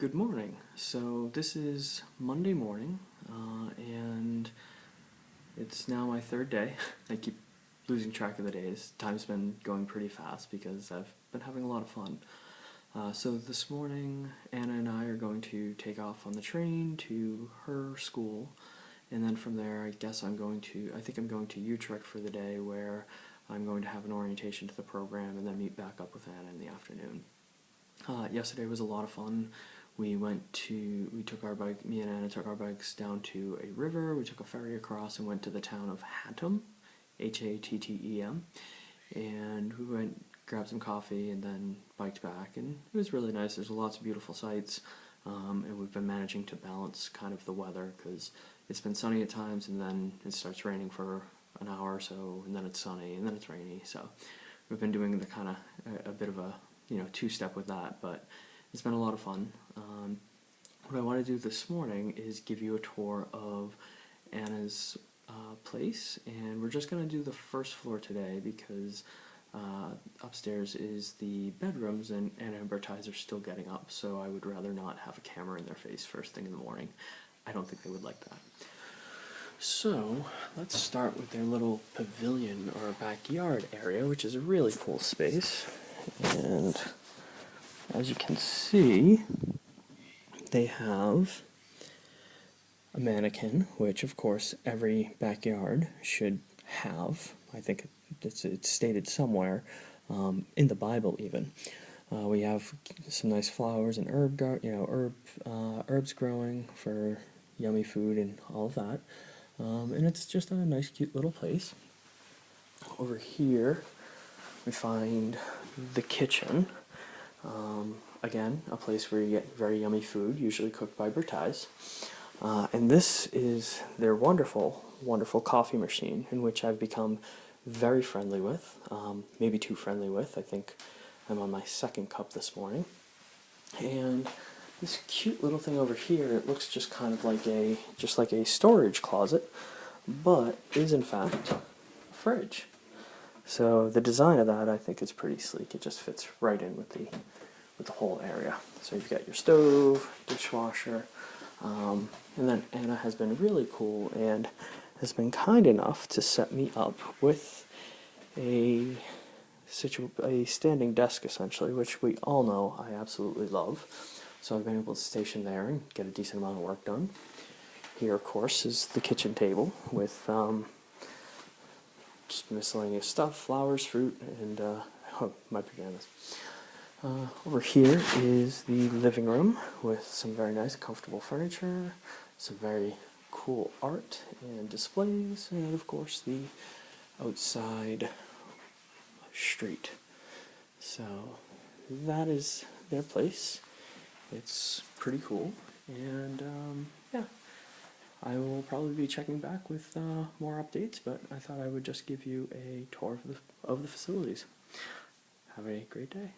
Good morning. So this is Monday morning, uh, and it's now my third day. I keep losing track of the days. Time's been going pretty fast because I've been having a lot of fun. Uh, so this morning, Anna and I are going to take off on the train to her school, and then from there, I guess I'm going to. I think I'm going to Utrecht for the day, where I'm going to have an orientation to the program, and then meet back up with Anna in the afternoon. Uh, yesterday was a lot of fun. We went to, we took our bike, me and Anna took our bikes down to a river, we took a ferry across and went to the town of Hattem, H-A-T-T-E-M, and we went, grabbed some coffee and then biked back, and it was really nice. There's lots of beautiful sights, um, and we've been managing to balance kind of the weather, because it's been sunny at times, and then it starts raining for an hour or so, and then it's sunny, and then it's rainy, so we've been doing the kind of, a, a bit of a, you know, two-step with that, but it's been a lot of fun. Um, what I want to do this morning is give you a tour of Anna's uh, place, and we're just going to do the first floor today because uh, upstairs is the bedrooms, and Anna and Bertiz are still getting up, so I would rather not have a camera in their face first thing in the morning. I don't think they would like that. So, let's start with their little pavilion or backyard area, which is a really cool space. And as you can see, they have a mannequin, which of course every backyard should have. I think it's, it's stated somewhere um, in the Bible, even. Uh, we have some nice flowers and herb, gar- you know, herb uh, herbs growing for yummy food and all of that. Um, and it's just a nice, cute little place. Over here, we find the kitchen. Um, again, a place where you get very yummy food, usually cooked by Bertiz. Uh, and this is their wonderful, wonderful coffee machine, in which I've become very friendly with, um, maybe too friendly with. I think I'm on my second cup this morning. And this cute little thing over here, it looks just kind of like a, just like a storage closet, but is in fact a fridge. So the design of that I think is pretty sleek. It just fits right in with the with the whole area. So you've got your stove, dishwasher, um, and then Anna has been really cool and has been kind enough to set me up with a situ a standing desk essentially, which we all know I absolutely love. So I've been able to station there and get a decent amount of work done. Here, of course, is the kitchen table with um, just miscellaneous stuff, flowers, fruit, and uh, oh, my pajamas. Uh, over here is the living room with some very nice, comfortable furniture, some very cool art and displays, and of course the outside street. So that is their place. It's pretty cool, and um, yeah, I will probably be checking back with uh, more updates, but I thought I would just give you a tour of the, of the facilities. Have a great day.